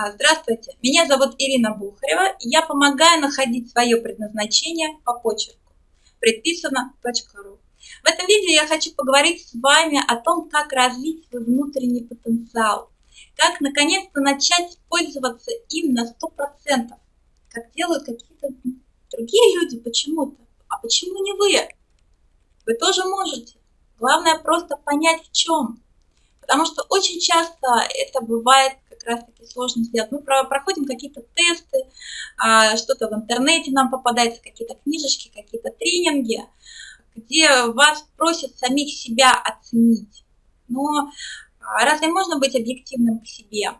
А, здравствуйте, меня зовут Ирина Бухарева, я помогаю находить свое предназначение по почерку. Предписано.ру. В этом видео я хочу поговорить с вами о том, как развить свой внутренний потенциал, как наконец-то начать пользоваться им на 100%, как делают какие-то другие люди почему-то. А почему не вы? Вы тоже можете. Главное просто понять в чем. Потому что очень часто это бывает как раз-таки сложно сделать. Мы проходим какие-то тесты, а, что-то в интернете нам попадается, какие-то книжечки, какие-то тренинги, где вас просят самих себя оценить. Но а, разве можно быть объективным к себе?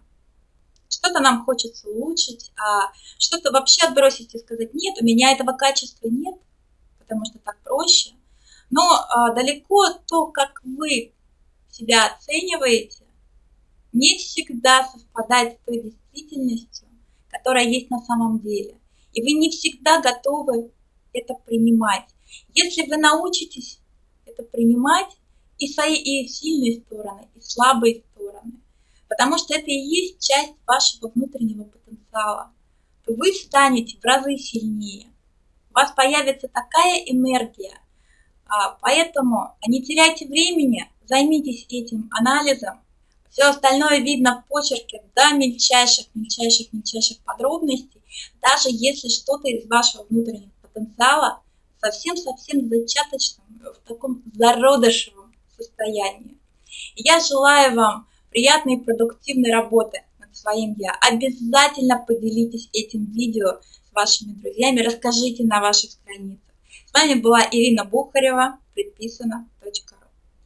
Что-то нам хочется улучшить, а что-то вообще отбросить и сказать, нет, у меня этого качества нет, потому что так проще. Но а, далеко то, как вы себя оцениваете, не всегда совпадает с той действительностью, которая есть на самом деле. И вы не всегда готовы это принимать. Если вы научитесь это принимать, и свои и сильные стороны, и слабые стороны, потому что это и есть часть вашего внутреннего потенциала, то вы станете в разы сильнее. У вас появится такая энергия, а, поэтому не теряйте времени, займитесь этим анализом. Все остальное видно в почерке до мельчайших, мельчайших, мельчайших подробностей, даже если что-то из вашего внутреннего потенциала совсем-совсем зачаточном, в таком зародышевом состоянии. Я желаю вам приятной и продуктивной работы над своим «я». Обязательно поделитесь этим видео с вашими друзьями, расскажите на ваших страницах. С вами была Ирина Бухарева, предписано.ру.